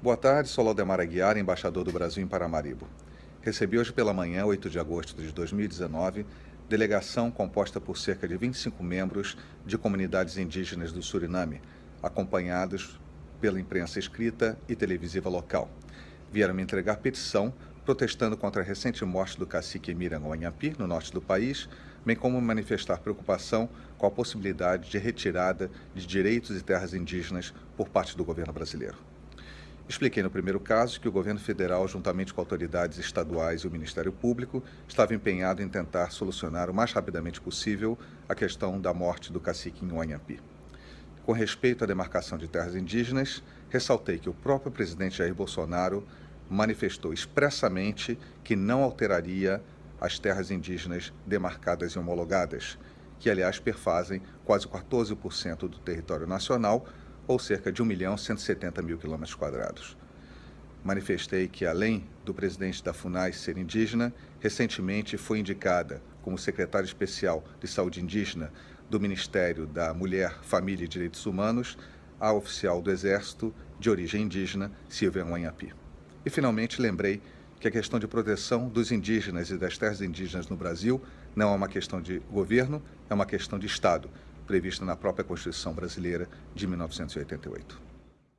Boa tarde, sou Laudemar Aguiar, embaixador do Brasil em Paramaribo. Recebi hoje pela manhã, 8 de agosto de 2019, delegação composta por cerca de 25 membros de comunidades indígenas do Suriname, acompanhados pela imprensa escrita e televisiva local. Vieram me entregar petição protestando contra a recente morte do cacique Mirango Anhapi, no norte do país, bem como manifestar preocupação com a possibilidade de retirada de direitos e terras indígenas por parte do governo brasileiro. Expliquei no primeiro caso que o governo federal, juntamente com autoridades estaduais e o Ministério Público, estava empenhado em tentar solucionar o mais rapidamente possível a questão da morte do cacique Inhuanhapi. Com respeito à demarcação de terras indígenas, ressaltei que o próprio presidente Jair Bolsonaro manifestou expressamente que não alteraria as terras indígenas demarcadas e homologadas, que aliás perfazem quase 14% do território nacional, ou cerca de 1 milhão 170 mil quilômetros quadrados. Manifestei que, além do presidente da FUNAI ser indígena, recentemente foi indicada como secretária especial de saúde indígena do Ministério da Mulher, Família e Direitos Humanos a oficial do Exército de origem indígena, Silvia Wanhapi. E, finalmente, lembrei que a questão de proteção dos indígenas e das terras indígenas no Brasil não é uma questão de governo, é uma questão de Estado, prevista na própria Constituição brasileira de 1988.